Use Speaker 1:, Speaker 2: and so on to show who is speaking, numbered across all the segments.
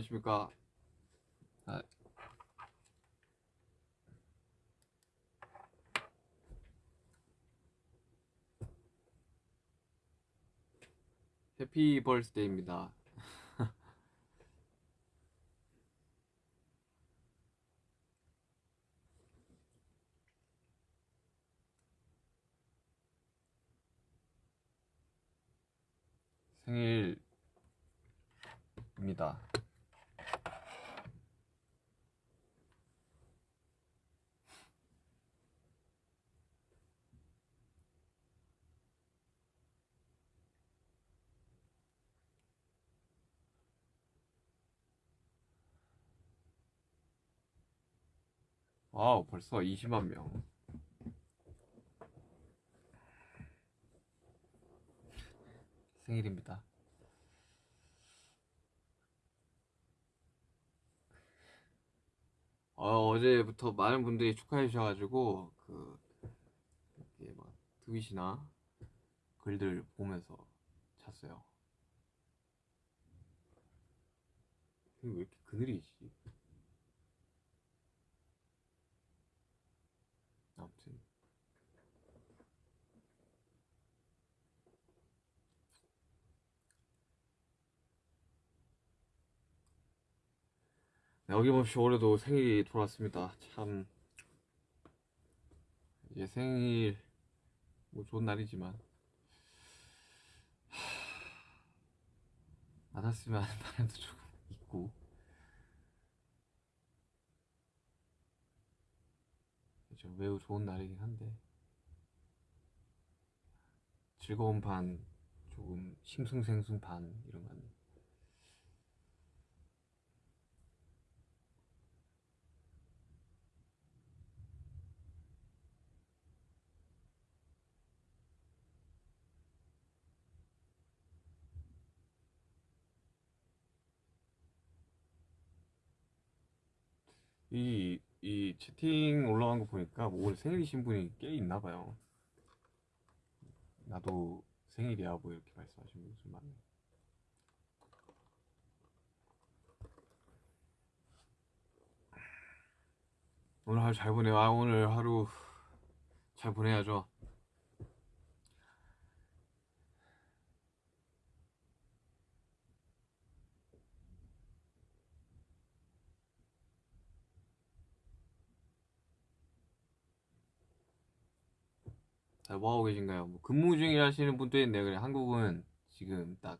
Speaker 1: 안녕하십니까. 아, 해피 벌스데이입니다. 생일입니다. 와우, 벌써 20만 명. 생일입니다. 어, 어제부터 많은 분들이 축하해 주셔가지고 그 이렇게 막 트윗이나 글들 보면서 잤어요. 왜 이렇게 그늘이지? 아무튼. 네, 어김없이 올해도 생일이 돌아왔습니다. 참. 이제 생일 뭐 좋은 날이지만. 하... 안 왔으면 하는 바람도 조금 있고 그렇죠. 매우 좋은 날이긴 한데 즐거운 반 조금 싱숭생숭 반 이런 건 이, 이 채팅 올라간 거 보니까 뭐 오늘 생일이신 분이 꽤 있나 봐요. 나도 생일이야 뭐 이렇게 말씀하시는 분이 좀 많네. 오늘 하루 잘 보내요. 아 오늘 하루 잘 보내야죠. 자, 뭐 하고 계신가요? 뭐 근무 중이라시는 분도 있네요. 그래 한국은 지금 딱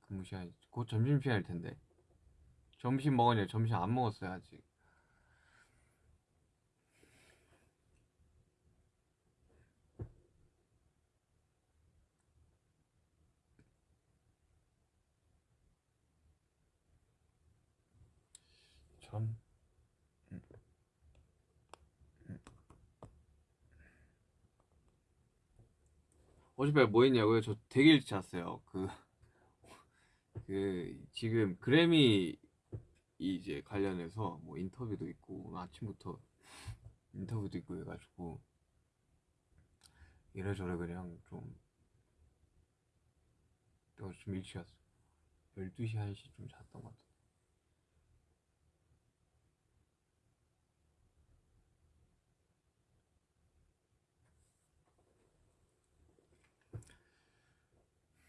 Speaker 1: 근무 시간 곧 점심 시간일 텐데 점심 먹었냐? 점심 안 먹었어요 아직. 참. 어젯밤에 뭐 했냐고요? 저 되게 일찍 잤어요. 그, 그, 지금 그래미 이제 관련해서 뭐 인터뷰도 있고, 아침부터 인터뷰도 있고 해가지고, 이래저래 그냥 좀, 내가 좀 일찍 잤어. 12시, 1시 좀 잤던 것 같아.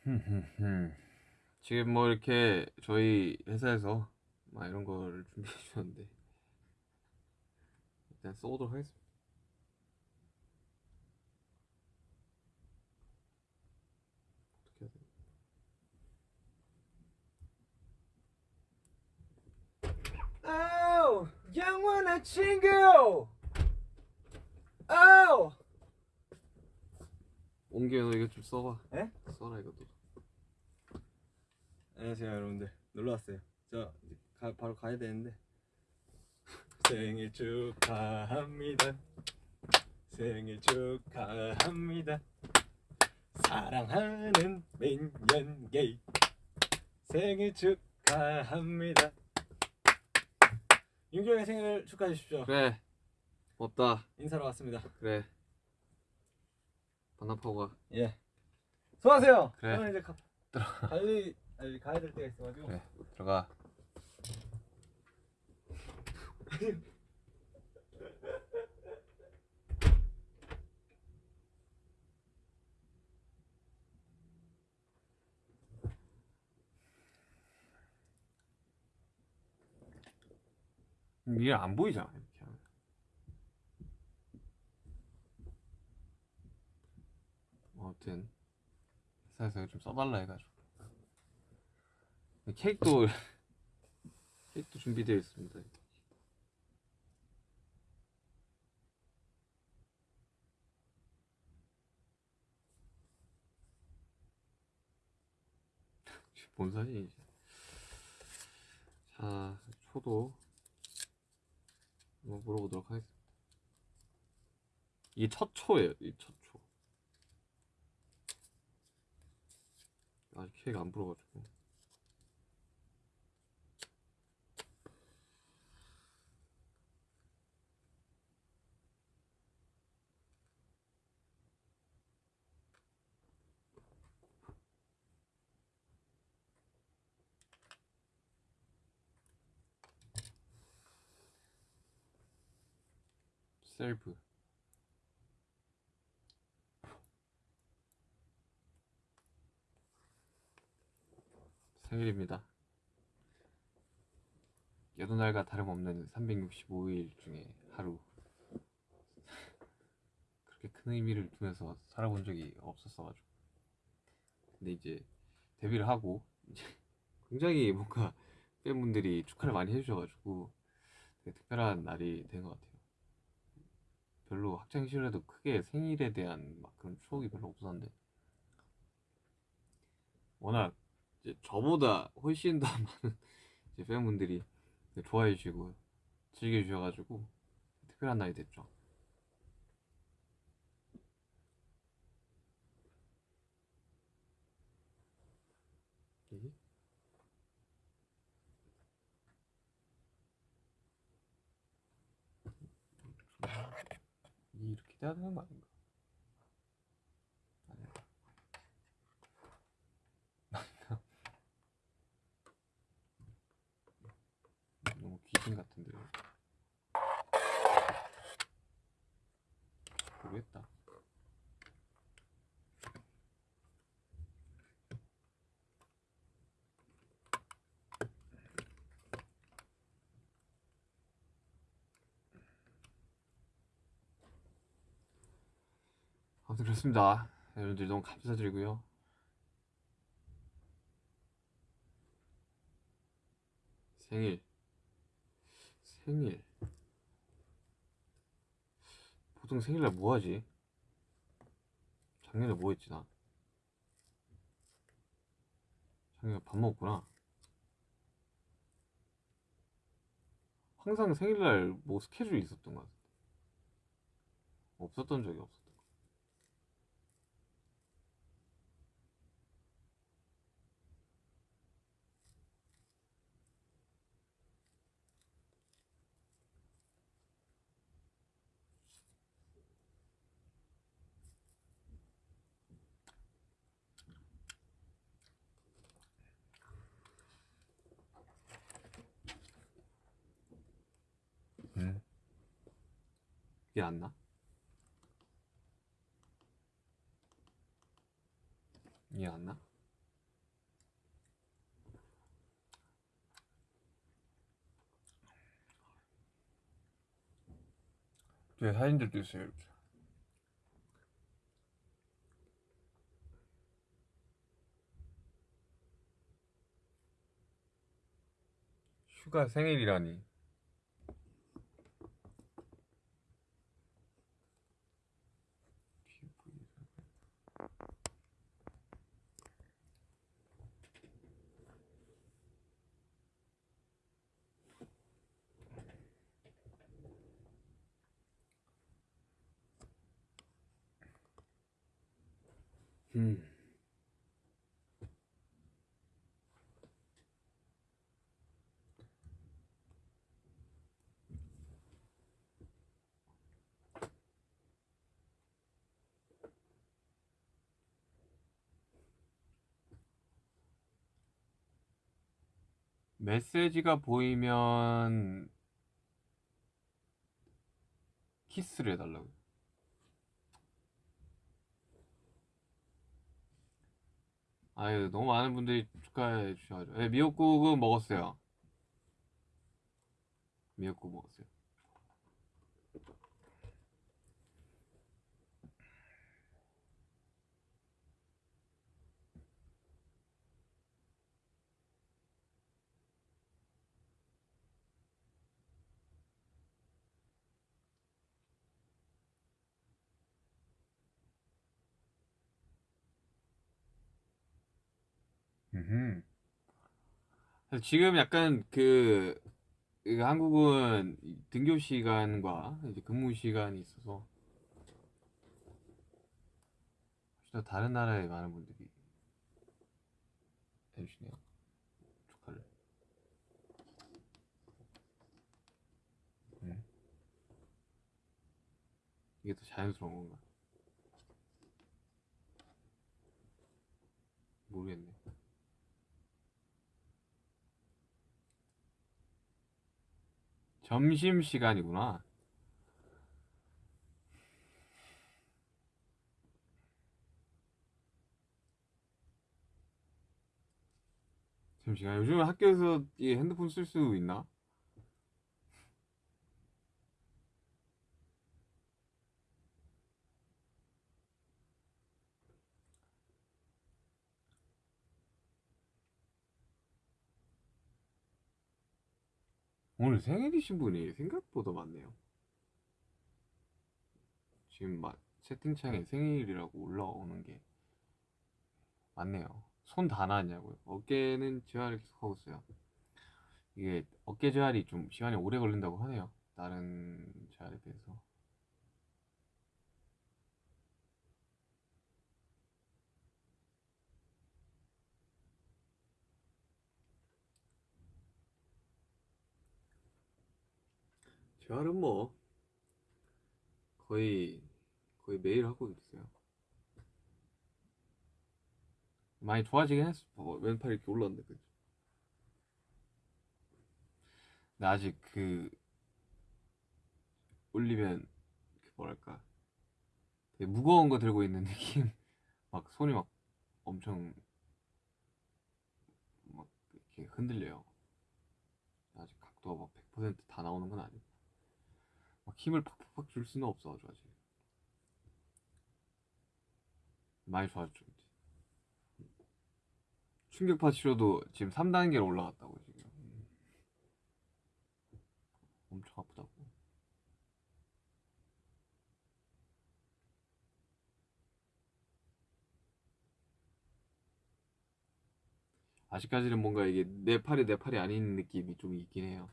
Speaker 1: 지금 뭐 이렇게 저희 회사에서 막 이런 걸 준비해 주셨는데 일단 써보도록 하겠습니다. 어떻게 해야 돼?
Speaker 2: 아우 영원한 친구 아우
Speaker 1: 옮겨 너 이거 좀 써봐.
Speaker 2: 에?
Speaker 1: 써라 이것도.
Speaker 2: 안녕하세요 여러분들. 놀러왔어요. 저 가, 바로 가야 되는데. 생일 축하합니다. 생일 축하합니다. 사랑하는 민현게이 생일 축하합니다. 윤경의 생일을 축하해 주십시오.
Speaker 1: 그래. 없다.
Speaker 2: 인사로 왔습니다.
Speaker 1: 그래. 반납하고 가.
Speaker 2: 예. 수고하세요.
Speaker 1: 그래.
Speaker 2: 저는 이제 가, 빨리 빨리 가야 될 때가 있어가지고
Speaker 1: 그래. 들어가. 이게 안 보이잖아 이렇게 하면. 아무튼 회사에서 좀 써달라 해가지고 케이크도 케이크도 준비되어 있습니다. 뭔 사진이지? 자, 초도 한번 물어보도록 하겠습니다. 이게 첫 초예요, 이 첫 초. 아직 케이크 안 불어가지고. 셀프. 생일입니다. 여느 날과 다름없는 365일 중에 하루. 그렇게 큰 의미를 두면서 살아본 적이 없었어가지고. 근데 이제 데뷔를 하고 이제 굉장히 뭔가 팬분들이 축하를 많이 해주셔가지고 되게 특별한 날이 된 것 같아요. 별로 학창 시절에도 크게 생일에 대한 막 그런 추억이 별로 없었는데 워낙 이제 저보다 훨씬 더 많은 이제 팬분들이 좋아해 주시고 즐겨 주셔가지고 특별한 날이 됐죠. 이? 이 이렇게 돼야 되는 거 아닌가? 아니야. 너무 귀신 같은데. 모르겠다. 아무튼 그렇습니다. 여러분들 너무 감사드리고요. 생일 생일 보통 생일날 뭐 하지? 작년에 뭐 했지 나? 작년에 밥 먹었구나. 항상 생일날 뭐 스케줄이 있었던 것 같아. 없었던 적이 없었 이게 안 나? 이게 안 나? 뒤에 사진들도 있어요 이렇게 휴가 생일이라니 음. 메시지가 보이면 키스를 해달라고. 아유 너무 많은 분들이 축하해 주셔가지고 네, 미역국은 먹었어요. 미역국 먹었어요. 그래서 지금 약간 그, 그 한국은 이 등교 시간과 이제 근무 시간이 있어서 혹시 또 다른 나라의 많은 분들이 해주시네요. 축하를. 음. 이게 더 자연스러운 건가? 모르겠네. 점심 시간이구나. 점심시간. 요즘 학교에서 이 핸드폰 쓸 수 있나? 오늘 생일이신 분이 생각보다 많네요. 지금 막 채팅창에 생일이라고 올라오는 게 많네요. 손 다 나왔냐고요? 어깨는 재활을 계속 하고 있어요. 이게 어깨 재활이 좀 시간이 오래 걸린다고 하네요. 다른 재활에 비해서. 재활은 뭐 거의 거의 매일 하고 있어요. 많이 좋아지긴 했어. 어, 왼팔 이렇게 올랐는데 그죠? 근데 아직 그 올리면 그 뭐랄까 되게 무거운 거 들고 있는 느낌. 막 손이 막 엄청 막 이렇게 흔들려요. 아직 각도가 막 100%다 나오는 건 아니고 막 힘을 팍팍팍 줄 수는 없어가지고 아직 많이 좋아졌죠. 이제. 충격파 치료도 지금 3단계로 올라갔다고 지금 음. 엄청 아프다고 아직까지는 뭔가 이게 내 팔이 내 팔이 아닌 느낌이 좀 있긴 해요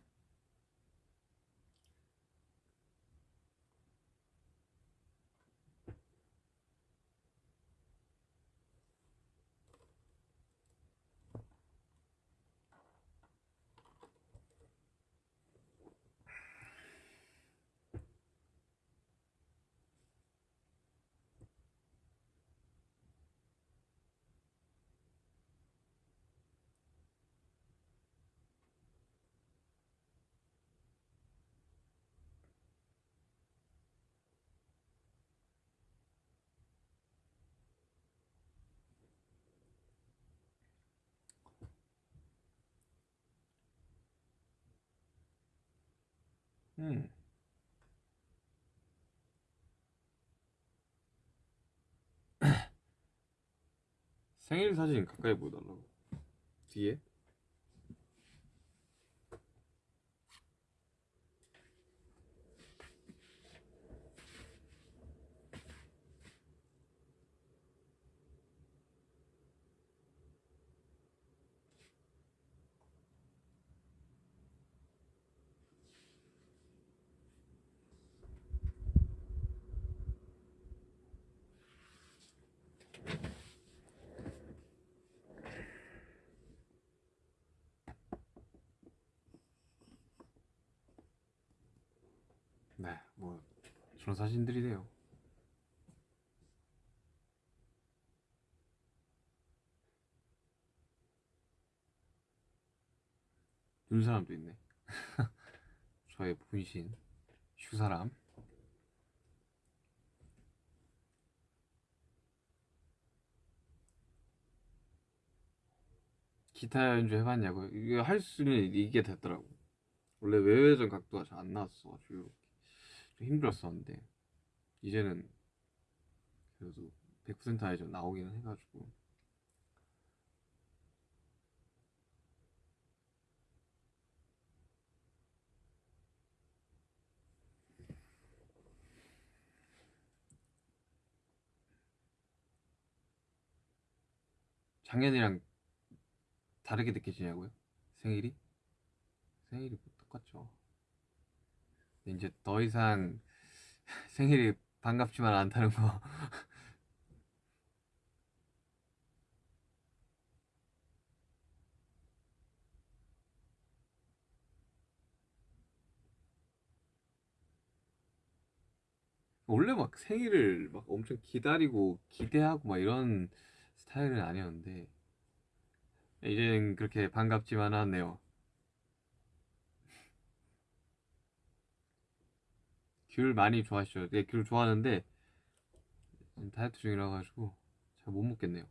Speaker 1: 음. 생일 사진 가까이 보여달라고 뒤에 네, 뭐 그런 사진들이네요. 눈 사람도 있네. 저의 분신 슈 사람. 기타 연주 해봤냐고요? 이게 할 수는 이게 됐더라고. 원래 외회전 각도가 잘 안 나왔어 가지고 이렇게 좀 힘들었었는데 이제는 그래도 100% 아예 좀 나오기는 해가지고 작년이랑 다르게 느껴지냐고요? 생일이? 생일이 뭐 똑같죠. 이제 더 이상 생일이 반갑지만 않다는 거. 원래 막 생일을 막 엄청 기다리고 기대하고 막 이런 스타일은 아니었는데 이제는 그렇게 반갑지만 않네요. 귤 많이 좋아하시죠? 네, 귤 좋아하는데 다이어트 중이라 가지고 잘 못 먹겠네요.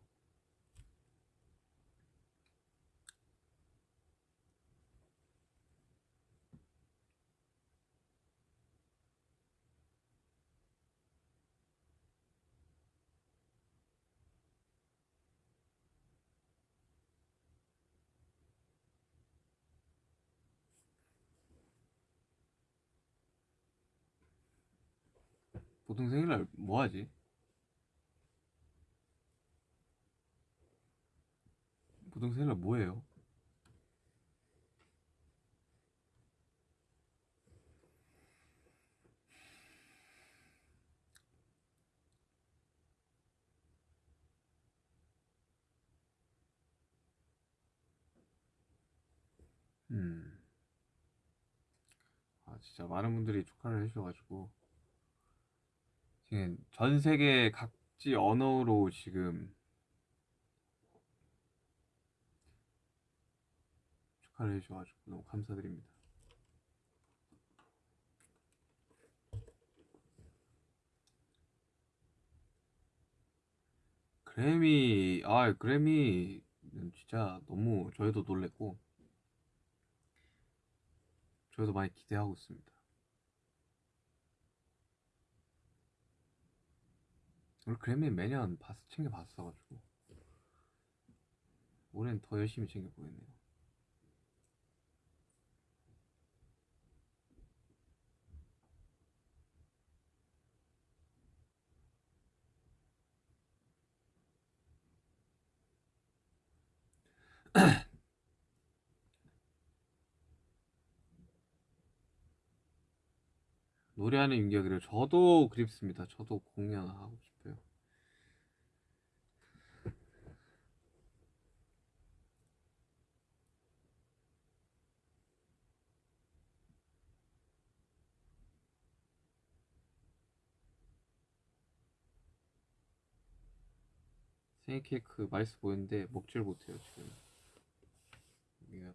Speaker 1: 보통 생일날 뭐 하지? 보통 생일날 뭐 해요? 음. 아, 진짜 많은 분들이 축하를 해주셔가지고 지금 전 세계 각지 언어로 지금 축하를 해주셔가지고 너무 감사드립니다. 그래미, 아, 그래미는 진짜 너무 저희도 놀랬고, 저희도 많이 기대하고 있습니다. 우리 그래미 매년 봤, 챙겨 봤어가지고 올해는 더 열심히 챙겨 보겠네요. 노래하는 윤기가 그래요. 저도 그립습니다. 저도 공연하고 싶어요. 생일 케이크 맛있어 보이는데 먹지를 못해요 지금. 이게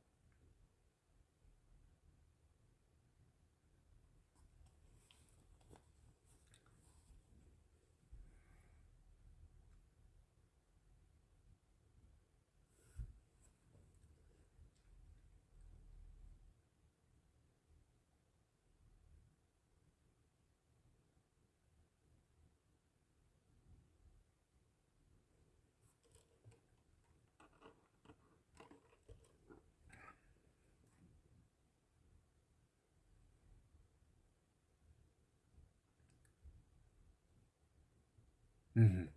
Speaker 1: 음.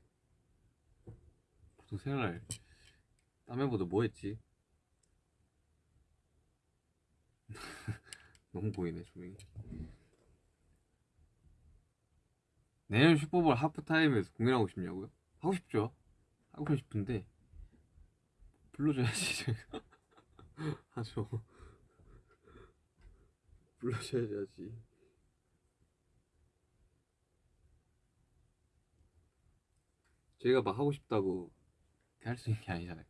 Speaker 1: 보통 생활 땀에보다 뭐 했지? 너무 보이네 조명이 내년 슈퍼볼 하프타임에서 공연하고 싶냐고요? 하고 싶죠 하고 싶은데 불러줘야지 제가 하죠 불러줘야지 제가 막 하고 싶다고 할 수 있는 게 아니잖아요.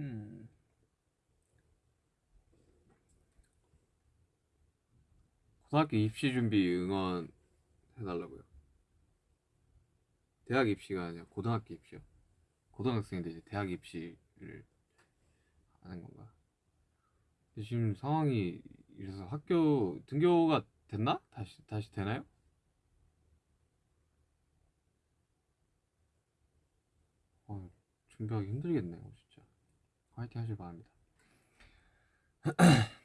Speaker 1: 음. 고등학교 입시 준비 응원 해달라고요. 대학 입시가 아니라 고등학교 입시요. 고등학생인데 이제 대학 입시를 하는 건가? 지금 상황이 이래서 학교 등교가 됐나? 다시 다시 되나요? 어, 준비하기 힘들겠네요, 진짜. 화이팅 하길 바랍니다.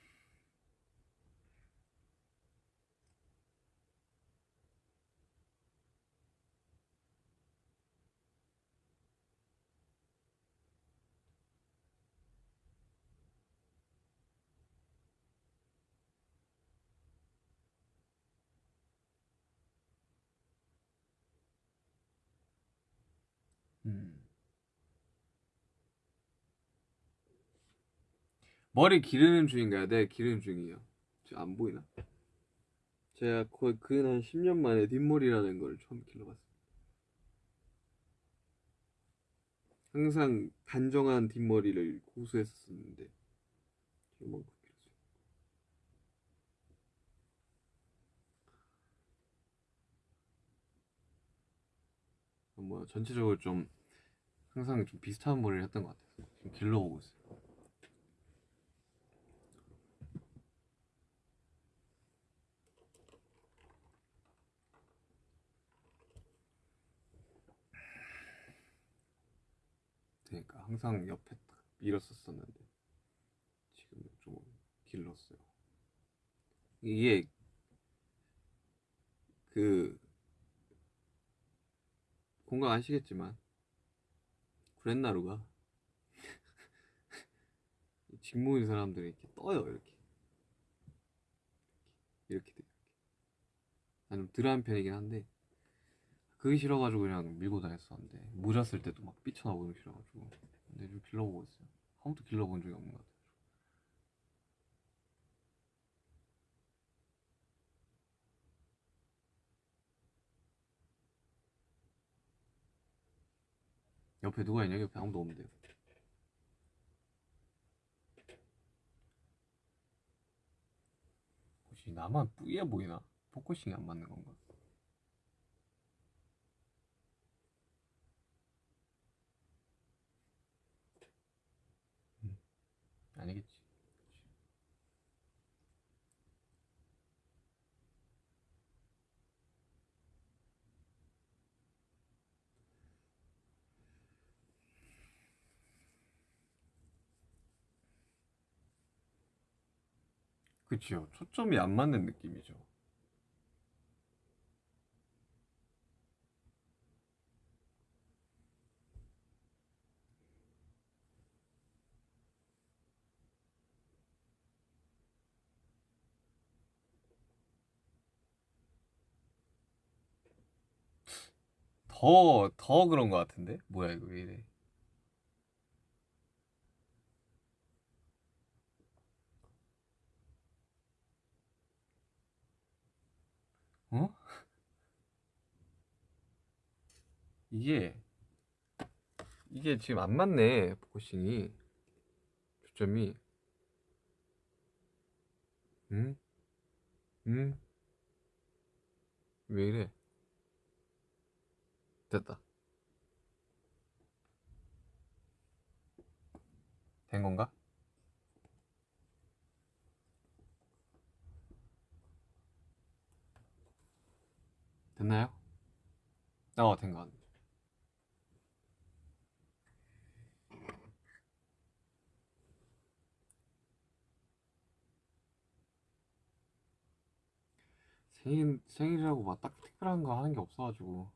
Speaker 1: 머리 기르는 중인가요? 네, 기르는 중이에요. 안 보이나? 제가 거의 근한 10년 만에 뒷머리라는 걸 처음 길러봤어요. 항상 단정한 뒷머리를 고수했었는데 이만큼 길었어요. 뭐 전체적으로 좀 항상 좀 비슷한 머리를 했던 것 같아서 지금 길러보고 있어요. 그러니까 항상 옆에 딱 밀었었었는데 지금 좀 길렀어요. 이게 그 공감 아시겠지만 구렛나루가 직무인 사람들이 이렇게 떠요 이렇게. 이렇게 돼 나는 덜한 편이긴 한데 그게 싫어가지고 그냥 밀고 다녔었는데 모자 쓸 때도 막 삐쳐나오는 게 싫어가지고 근데 좀 길러보고 있어요 한 번도 길러본 적이 없는 것 같아요 옆에 누가 있냐? 옆에 아무도 없는데요. 혹시 나만 뿌예 보이나? 포커싱이 안 맞는 건가? 아니겠지. 그치요. 초점이 안 맞는 느낌이죠. 더, 더 그런 것 같은데? 뭐야, 이거 왜 이래? 어? 이게 이게 지금 안 맞네 포커싱이 초점이 응? 응? 왜 이래? 됐다 된 건가? 됐나요? 어, 된것 같네. 생일, 생일이라고 막 딱 특별한 거 하는 게 없어가지고.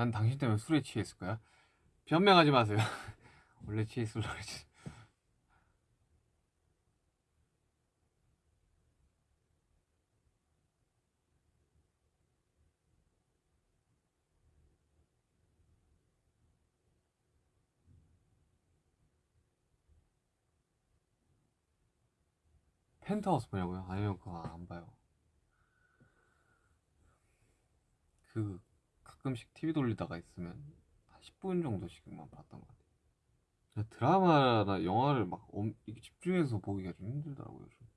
Speaker 1: 난 당신 때문에 술에 취했을 거야. 변명하지 마세요. 원래 치에 슬러리지. 펜트하우스 보냐고요? 아니면 그거 안 봐요. 그 가끔씩 TV 돌리다가 있으면 한 10분 정도씩만 봤던 것 같아요. 드라마나 영화를 막 엄, 집중해서 보기가 좀 힘들더라고요. 좀.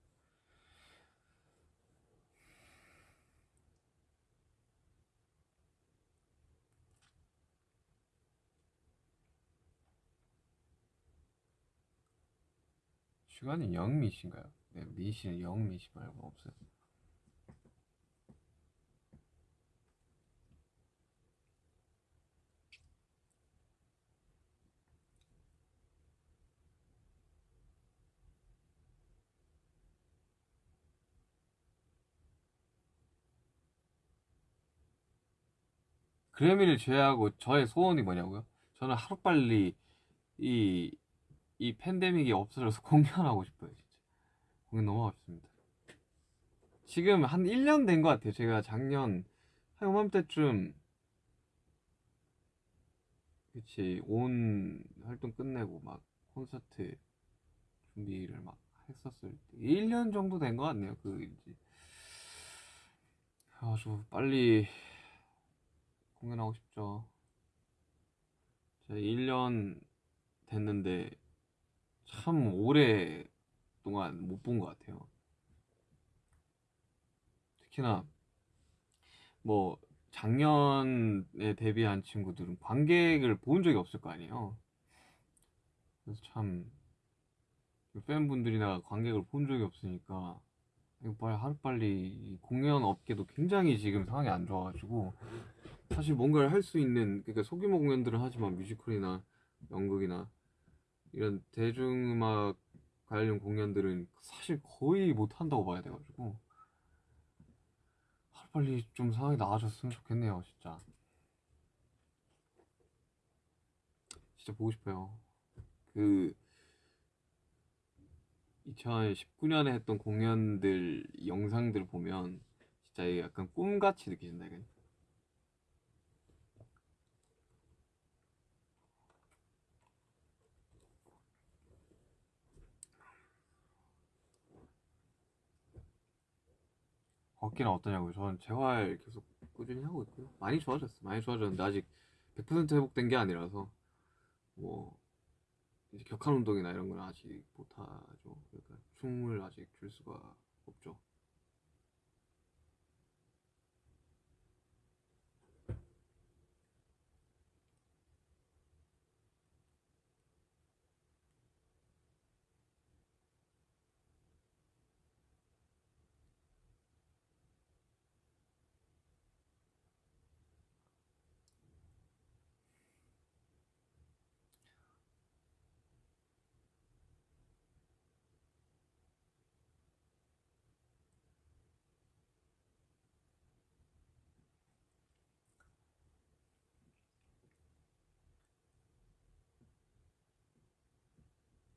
Speaker 1: 시간이 영미신가요? 네, 미 씨는 영미 씨 말고 없어요. 그래미를 제외하고 저의 소원이 뭐냐고요? 저는 하루빨리 이, 이 팬데믹이 없어져서 공연하고 싶어요, 진짜. 공연 너무 하고 싶습니다. 지금 한 1년 된 것 같아요. 제가 작년, 한 요맘때쯤, 그치, 온 활동 끝내고 막 콘서트 준비를 막 했었을 때. 1년 정도 된 것 같네요, 그, 이제. 아주 빨리 공연하고 싶죠. 제가 1년 됐는데 참 오래 동안 못 본 것 같아요. 특히나 뭐 작년에 데뷔한 친구들은 관객을 본 적이 없을 거 아니에요. 그래서 참 팬분들이나 관객을 본 적이 없으니까 이거 빨리 하루빨리 이 공연 업계도 굉장히 지금 상황이 안 좋아가지고 사실 뭔가를 할 수 있는 그러니까 소규모 공연들은 하지만 뮤지컬이나 연극이나 이런 대중음악 관련 공연들은 사실 거의 못 한다고 봐야 돼가지고 하루빨리 좀 상황이 나아졌으면 좋겠네요 진짜. 진짜 보고 싶어요. 그 2019년에 했던 공연들 영상들 보면 진짜 약간 꿈같이 느껴진다 이거 걷기는 어떠냐고요? 저는 재활 계속 꾸준히 하고 있고요. 많이 좋아졌어요. 많이 좋아졌는데 아직 100% 회복된 게 아니라서 뭐 이제 격한 운동이나 이런 건 아직 못하죠. 그러니까 춤을 아직 출 수가 없죠.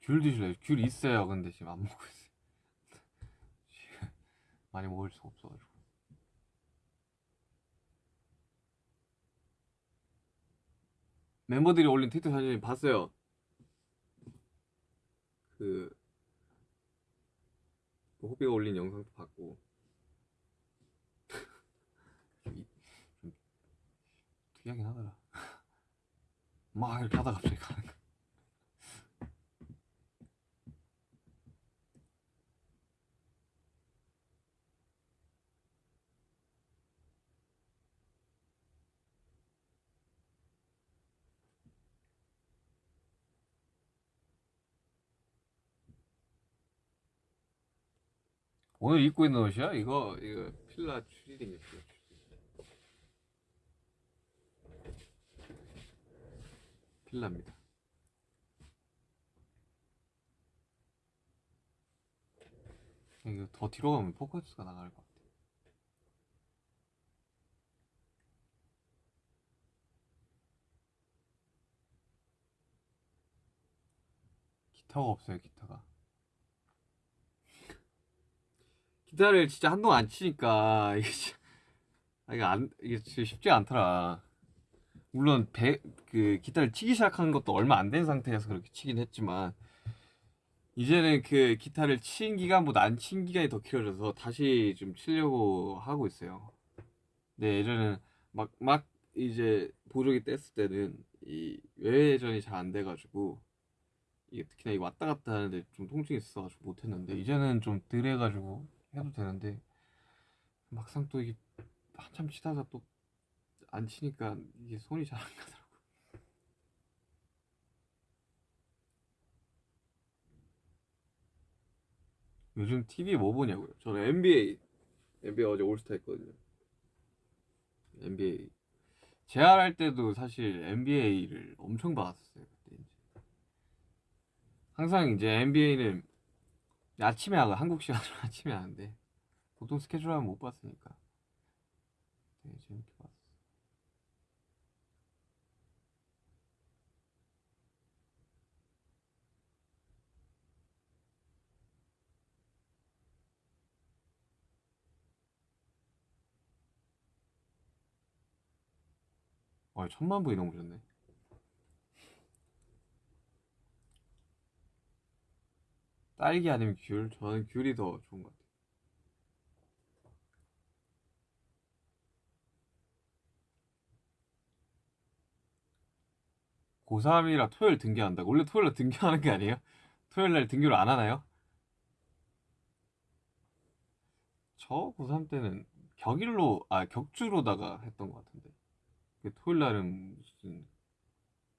Speaker 1: 귤 드실래요? 귤 있어요. 근데 지금 안 먹고 있어요. 지금 많이 먹을 수가 없어가지고. 멤버들이 올린 트위터 사진 봤어요. 그, 그 호비가 올린 영상도 봤고. 좀, 특이하긴 하더라. 막 이렇게 하다가 갑자기 가는 거. 오늘 입고 있는 옷이야? 이거 이거 필라 추리닝. 필라입니다. 이거 더 뒤로 가면 포커스가 나갈 것 같아. 기타가 없어요 기타가 기타를 진짜 한동안 안 치니까 이게 진짜 아, 이게 안 이게 진짜 쉽지 않더라 물론 배, 그 기타를 치기 시작한 것도 얼마 안 된 상태에서 그렇게 치긴 했지만 이제는 그 기타를 친 기간보다 안 친 기간이 더 길어져서 다시 좀 치려고 하고 있어요. 근데 예전에는 막, 막 이제 보조기 뗐을 때는 이 외회전이 잘 안 돼가지고 이게 특히나 이 왔다 갔다 하는데 좀 통증이 있어가지고 못했는데 이제는 좀 덜 해가지고 해도 되는데 막상 또 이게 한참 치다가 또 안 치니까 이게 손이 잘 안 가더라고. 요즘 TV 뭐 보냐고요? 저는 NBA NBA 어제 올스타 했거든요. NBA 재활할 때도 사실 NBA를 엄청 봤었어요. 그때 이제 항상 이제 NBA는 아침에 하고 한국 시간으로 아침에 하는데 보통 스케줄 하면 못 봤으니까 되게 재밌게 봤어. 와, 천만 부위 넘으셨네. 딸기 아니면 귤? 저는 귤이 더 좋은 것 같아요. 고3이라 토요일 등교한다고? 원래 토요일 날 등교하는 게 아니에요? 토요일 날 등교를 안 하나요? 저 고3 때는 격일로, 아, 격주로다가 했던 것 같은데. 그 토요일 날은 무슨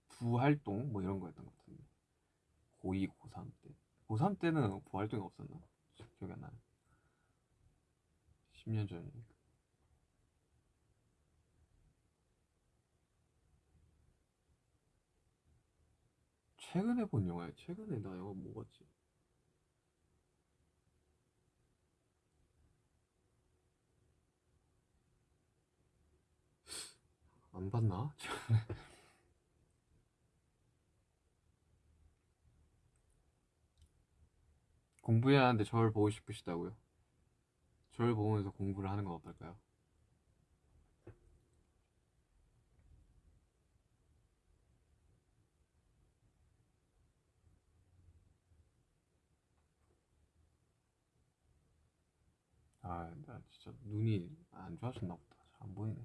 Speaker 1: 부활동 뭐 이런 거였던 것 같은데 고2, 고3 때 고3 때는 부활동이 없었나? 기억이 안 나네 10년 전이니까 최근에 본 영화야 최근에 나 영화 뭐 봤지? 안 봤나? 공부해야 하는데 저를 보고 싶으시다고요? 저를 보면서 공부를 하는 건 어떨까요? 아, 나 진짜 눈이 안 좋아졌나 보다. 잘 안 보이네.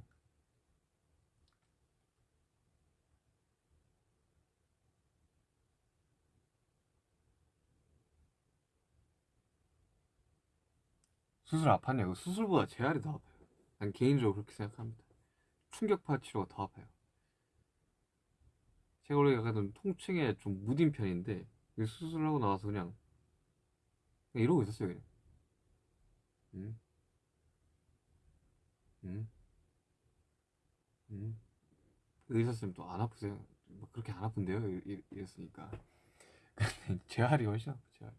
Speaker 1: 수술 아팠냐고? 수술보다 재활이 더 아파요. 난 개인적으로 그렇게 생각합니다. 충격파 치료가 더 아파요. 제가 원래 약간 좀 통증에 좀 무딘 편인데 이 수술하고 나와서 그냥, 그냥 이러고 있었어요 그냥. 음, 음, 음. 의사 쌤 또 안 아프세요? 뭐 그렇게 안 아픈데요? 이랬으니까. 재활이 훨씬 아파 재활.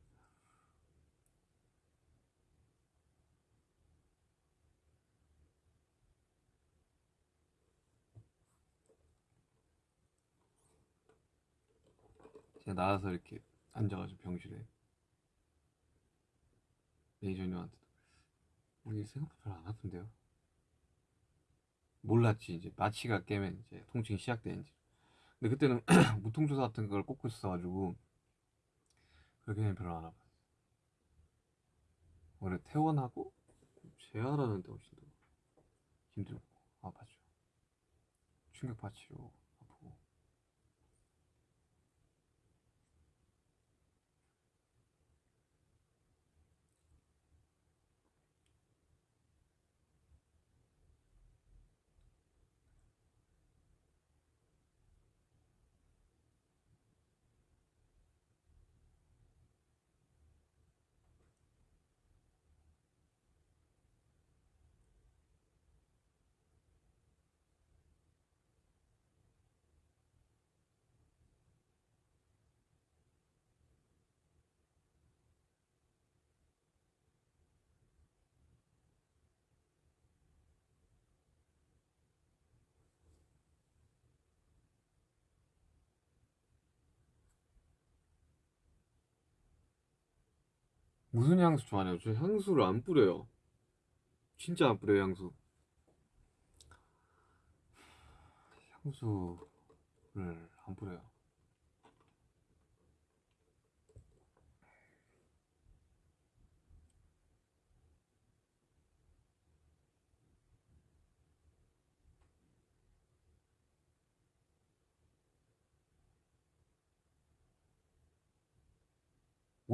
Speaker 1: 제가 나와서 이렇게 앉아가지고 병실에 매니저님한테 이게 생각보다 별로 안 아픈데요? 몰랐지 이제. 마취가 깨면 이제 통증이 시작되는지 근데 그때는 무통조사 같은 걸 꽂고 있어가지고 그렇게는 별로 안 아팠어 원래 퇴원하고 재활하는데 훨씬 더 힘들고 아팠죠. 충격파 치료 무슨 향수 좋아하냐고? 저 향수를 안 뿌려요. 진짜 안 뿌려요, 향수. 향수를 안 뿌려요.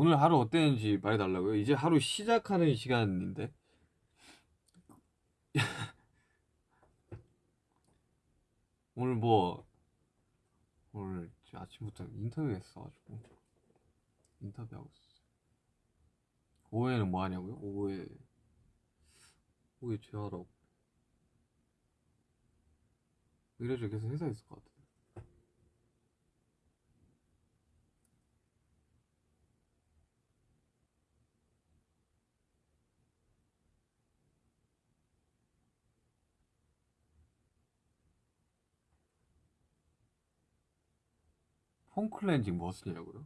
Speaker 1: 오늘 하루 어땠는지 말해달라고요? 이제 하루 시작하는 시간인데. 오늘 뭐, 오늘 아침부터 인터뷰 했어가지고, 인터뷰하고 있었어요. 오후에는 뭐 하냐고요? 오후에, 오후에 제하라고. 이래저 계속 회사에 있을 것 같아 폼 클렌징 뭐 쓰냐고요?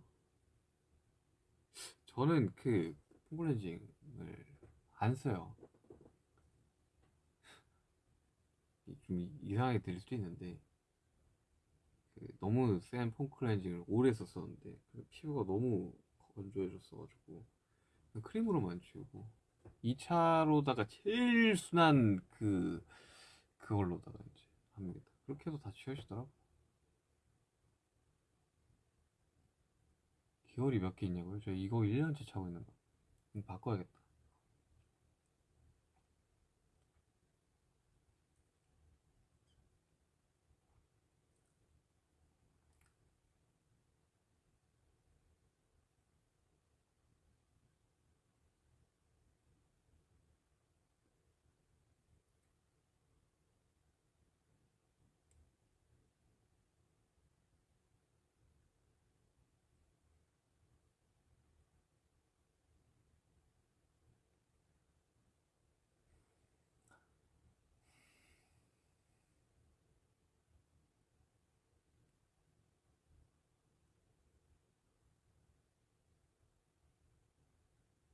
Speaker 1: 저는 그 폼 클렌징을 안 써요. 좀 이- 이상하게 들릴 수도 있는데 그 너무 센 폼 클렌징을 오래 썼었는데 그 피부가 너무 건조해졌어가지고 크림으로만 지우고 2차로다가 제일 순한 그 그걸로다가 이제 합니다. 그렇게 해서 다 지워지더라고. 기어리 몇개 있냐고요? 저 이거 1년째 차고 있는 거. 바꿔야겠다.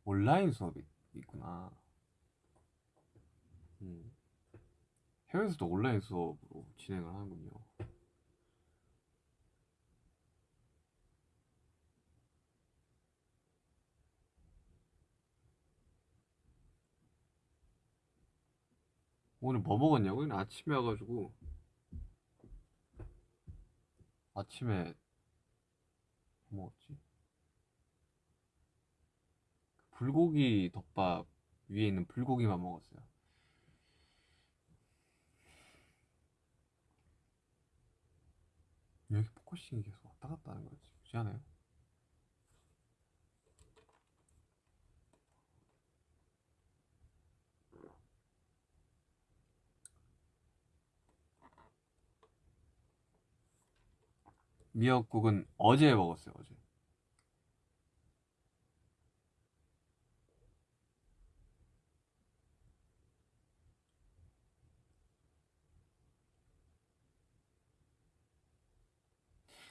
Speaker 1: 온라인 수업이 있구나. 음. 해외에서도 온라인 수업으로 진행을 하는군요. 오늘 뭐 먹었냐고? 요 아침에 와가지고 아침에 뭐 먹었지? 불고기 덮밥 위에 있는 불고기만 먹었어요. 왜 이렇게 focusing이 계속 왔다 갔다 하는 거지? 않아요? 미역국은 어제 먹었어요, 어제.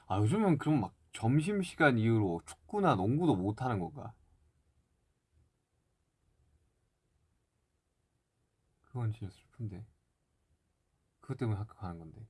Speaker 1: 아, 요즘은 그럼 막 점심시간 이후로 축구나 농구도 못 하는 건가? 그건 진짜 슬픈데. 그것 때문에 학교 가는 건데.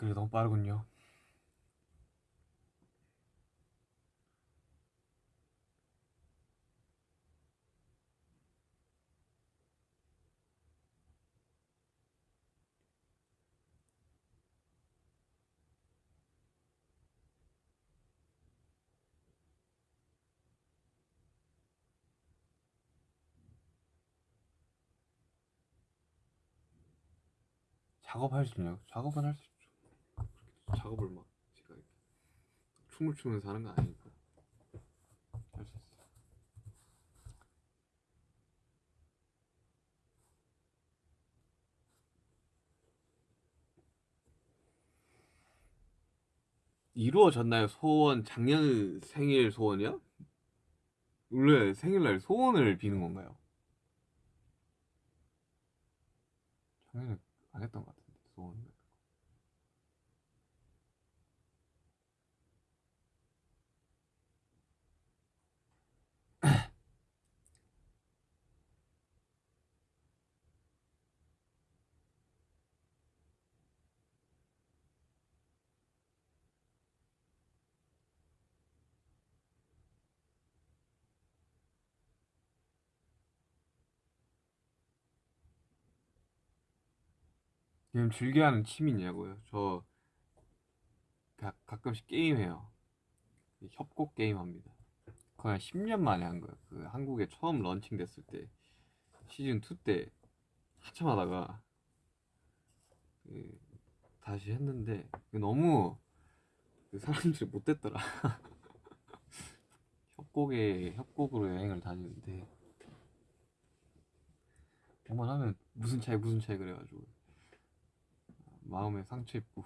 Speaker 1: 그래 너무 빠르군요. 작업할 수 있냐고? 작업은 할 수 있죠. 작업을 막 제가 이렇게 춤을 추면서 하는 건 아니니까 할 수 있어요. 이루어졌나요? 소원 작년 생일 소원이요? 원래 생일날 소원을 비는 건가요? 작년에 안 했던 것 같은데 소원. 요즘 즐겨하는 취미냐고요? 저 가, 가끔씩 게임해요. 협곡 게임 합니다. 거의 한 10년 만에 한 거예요. 그 한국에 처음 런칭 됐을 때 시즌 2 때 한참 하다가 그 다시 했는데 너무 그 사람들이 못됐더라. 협곡에 협곡으로 여행을 다니는데 한번 하면 무슨 차이 무슨 차이 그래가지고 마음에 상처 입고.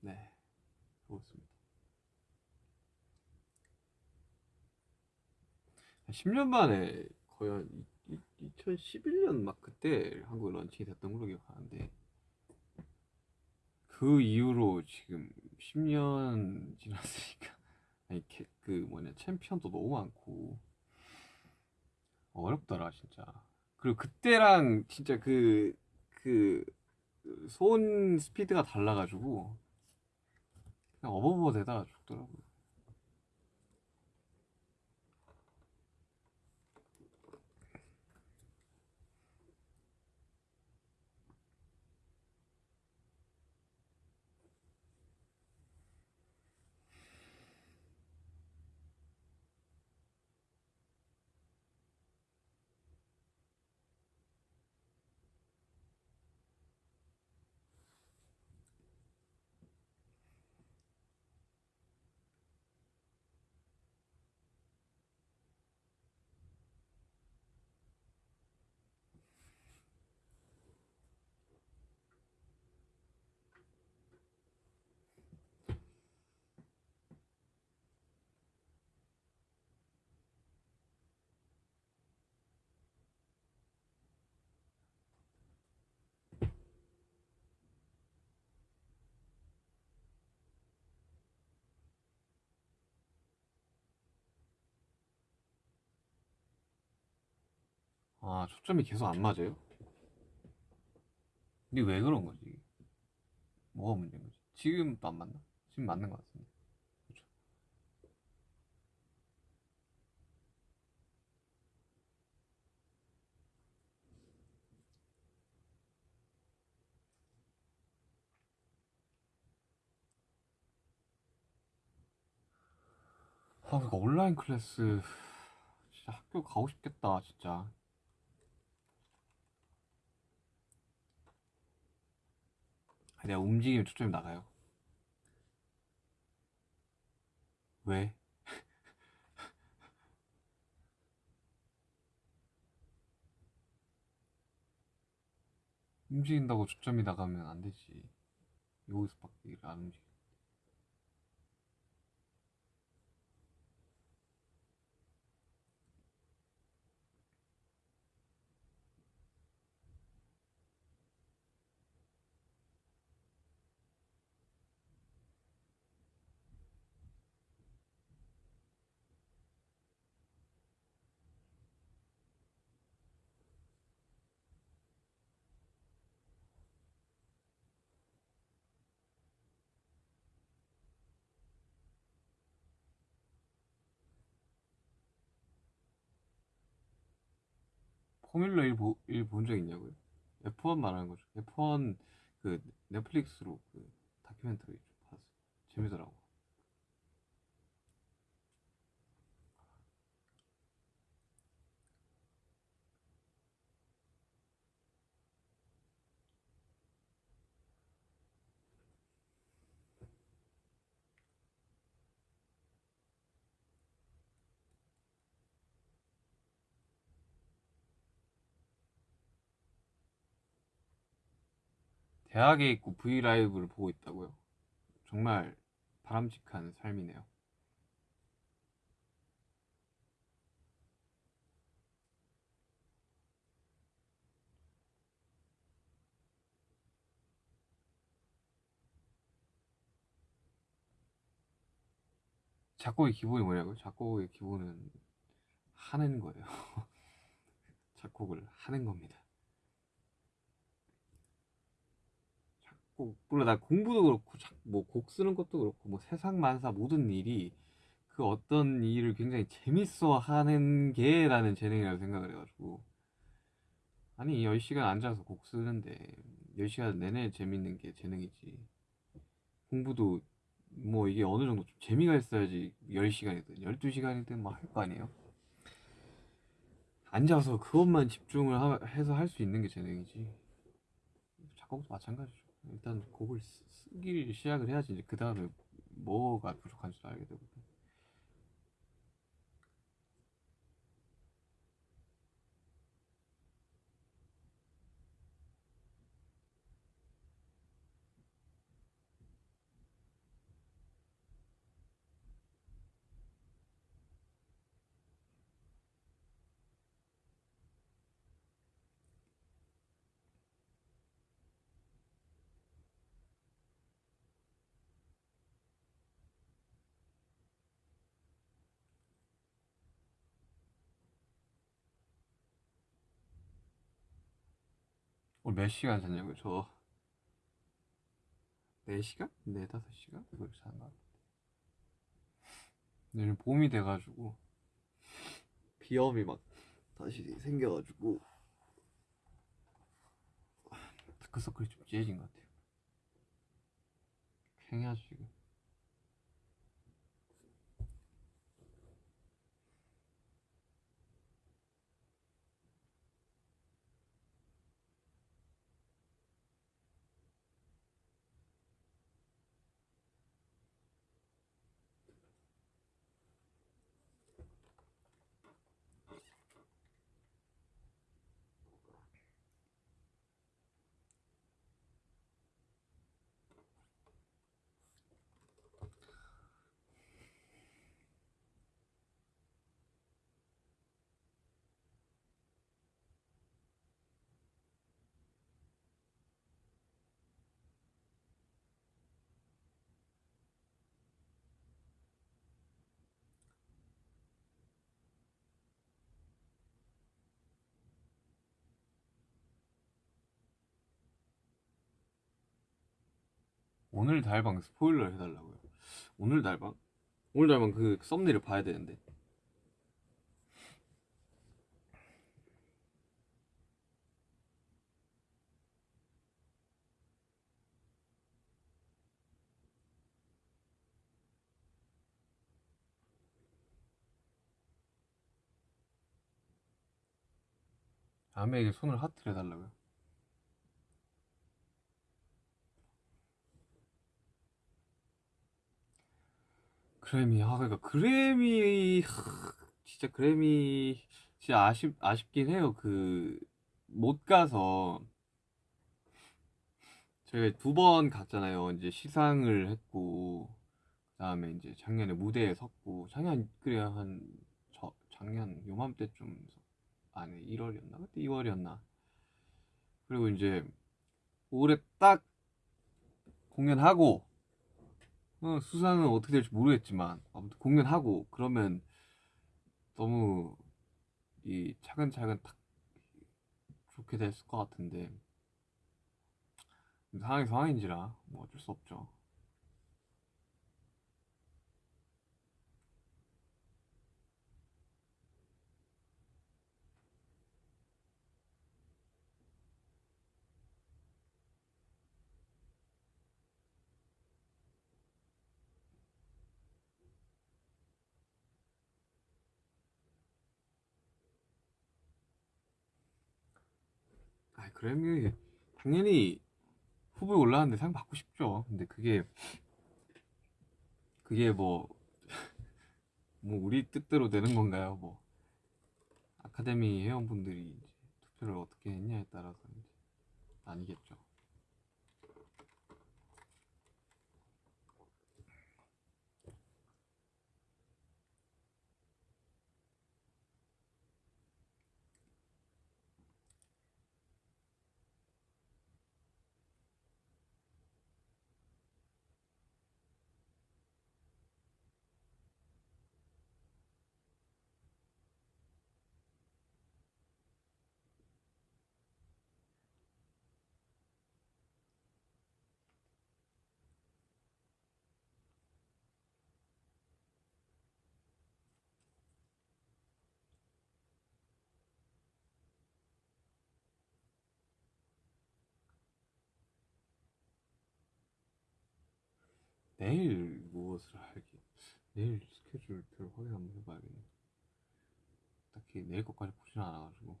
Speaker 1: 네 그렇습니다. 10년 만에 거의 한 2011년 막 그때 한국에 런칭이 됐던 걸로 기억하는데 그 이후로 지금 10년 지났으니까 아니 캐- 그 뭐냐 챔피언도 너무 많고 어렵더라 진짜 그리고 그때랑 진짜 그, 그, 손 스피드가 달라가지고, 그냥 어버버 되다가 죽더라고요. 아, 초점이 계속 안 맞아요? 근데 왜 그런 거지? 뭐가 문제인 거지? 지금도 안 맞나? 지금 맞는 것 같은데. 그쵸? 아, 그거 온라인 클래스 진짜 학교 가고 싶겠다, 진짜. 내가 움직이면 초점이 나가요. 왜? 움직인다고 초점이 나가면 안 되지. 여기서밖에 안 움직여. 포뮬러 1 보, 1본 적 있냐고요? F1 말하는 거죠. F1 그 넷플릭스로 그 다큐멘터리 좀 봤어. 재미더라고. 대학에 있고 V 라이브를 보고 있다고요. 정말 바람직한 삶이네요. 작곡의 기본이 뭐냐고요? 작곡의 기본은 하는 거예요. 작곡을 하는 겁니다. 작곡 물론 나 공부도 그렇고 뭐 곡 쓰는 것도 그렇고 뭐 세상 만사 모든 일이 그 어떤 일을 굉장히 재밌어 하는 게라는 재능이라고 생각을 해가지고. 아니 10시간 앉아서 곡 쓰는데 10시간 내내 재밌는 게 재능이지. 공부도 뭐 이게 어느 정도 좀 재미가 있어야지 10시간이든 12시간이든 뭐할거 아니에요? 앉아서 그것만 집중을 하- 해서 할 수 있는 게 재능이지. 작곡도 마찬가지죠 일단 곡을 쓰- 쓰기 시작을 해야지 그 다음에 뭐가 부족한지도 알게 되고 몇 시간 잤냐고요? 저 4시간? 4, 5시간? 그걸 잔것 같은데 근데 요즘 봄이 돼가지고 비염이 막 다시 생겨가지고 다크서클이 좀 진해진 것 같아요 팽해야지 지금 오늘 달방 스포일러 해달라고요. 오늘 달방? 오늘 달방 그 썸네일을 봐야 되는데. 아메에게 손을 하트를 해달라고요 그래미 아 그러니까 그래미 하, 진짜 그래미 진짜 아쉽 아쉽긴 해요. 그 못 가서. 저희가 두 번 갔잖아요. 이제 시상을 했고 그다음에 이제 작년에 무대에 섰고 작년 그래야 한 저 작년 요맘때쯤 아니 1월이었나? 그때 2월이었나? 그리고 이제 올해 딱 공연하고 어, 수상은 어떻게 될지 모르겠지만 아무튼 공연하고 그러면 너무 이 차근차근 탁 좋게 됐을 것 같은데 상황이 상황인지라 뭐 어쩔 수 없죠. 아 그래미 당연히 후보에 올라왔는데 상 받고 싶죠. 근데 그게 그게 뭐, 뭐 우리 뜻대로 되는 건가요? 뭐 아카데미 회원분들이 투표를 어떻게 했냐에 따라서 이제 아니겠죠. 내일 무엇을 할지 내일 스케줄표를 확인 한번 해봐야겠네. 딱히 내일 것까지 보진 않아가지고.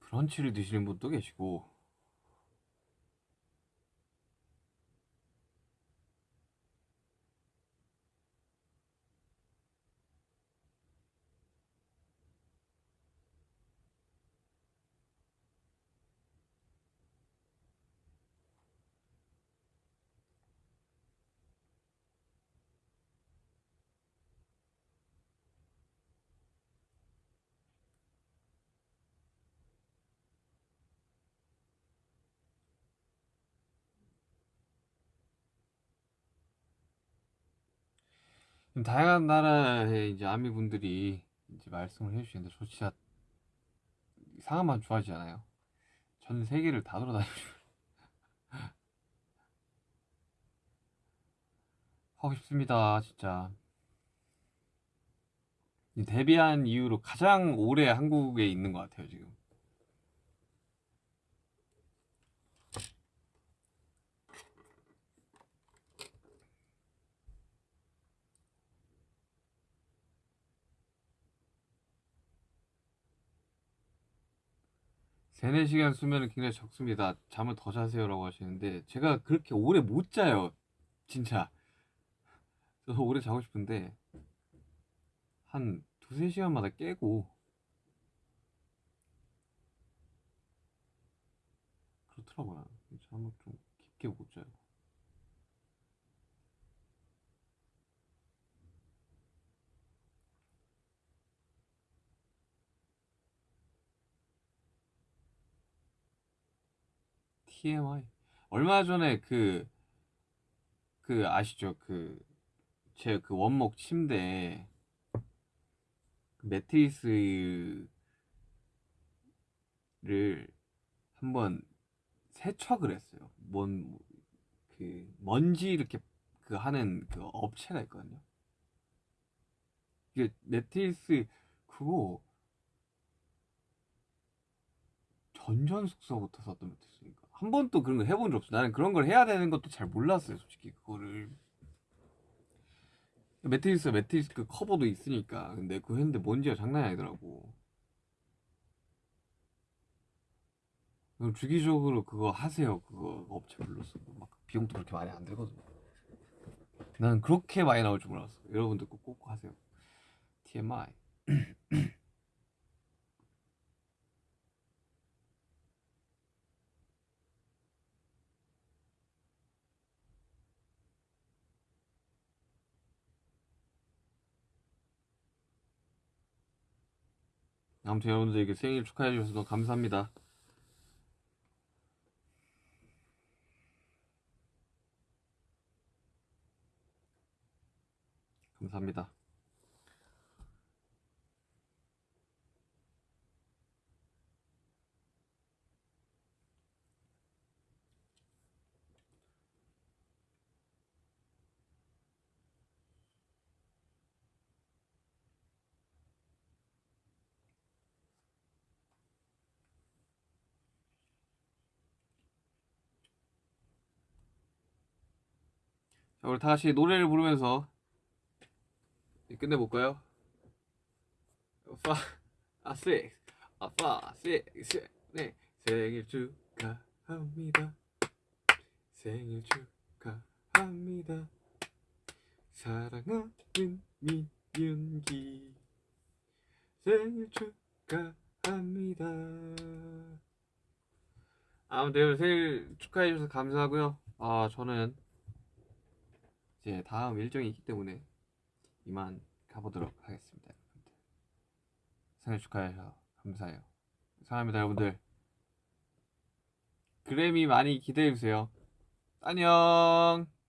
Speaker 1: 브런치를 드시는 분도 계시고 다양한 나라의 이제 아미 분들이 이제 말씀을 해주시는데 저 진짜 이상한만 좋아하지 않아요. 전 세계를 다 돌아다니고. 하고 싶습니다, 진짜. 이 데뷔한 이후로 가장 오래 한국에 있는 것 같아요, 지금. 세네 시간 수면은 굉장히 적습니다. 잠을 더 자세요라고 하시는데 제가 그렇게 오래 못 자요. 진짜. 저도 오래 자고 싶은데 한 두세 시간마다 깨고 그렇더라고요. 잠을 좀 깊게 못 자요. TMI. 얼마 전에 그, 그 아시죠? 그, 제 그 원목 침대, 그 매트리스를 한번 세척을 했어요. 뭔, 그, 먼지 이렇게 그 하는 그 업체가 있거든요. 이게 매트리스, 그거, 전전 숙소부터 썼던 매트리스니까. 한 번도 그런 거 해본 적 없어. 나는 그런 걸 해야 되는 것도 잘 몰랐어요, 솔직히. 그거를. 매트리스, 매트리스 그 커버도 있으니까. 근데 그거 했는데 먼지가 장난이 아니더라고. 주기적으로 그거 하세요. 그거 업체 불러서. 막 비용도 그렇게 많이 안 들거든요. 나는 그렇게 많이 나올 줄 몰랐어. 여러분들 꼭, 꼭 하세요. TMI. 아무튼 여러분들에게 생일 축하해 주셔서 너무 감사합니다. 감사합니다. 자, 우리 다시 노래를 부르면서 끝내볼까요? 파, 아, 식, 아, 파, 식, 식, 네. 생일 축하합니다. 생일 축하합니다. 사랑하는 민윤기. 생일 축하합니다. 아무튼 생일 축하해주셔서 감사하고요. 아, 저는 이제 다음 일정이 있기 때문에 이만 가보도록 하겠습니다. 생일 축하해서 감사해요. 사랑합니다, 여러분들. 그래미 많이 기대해주세요. 안녕!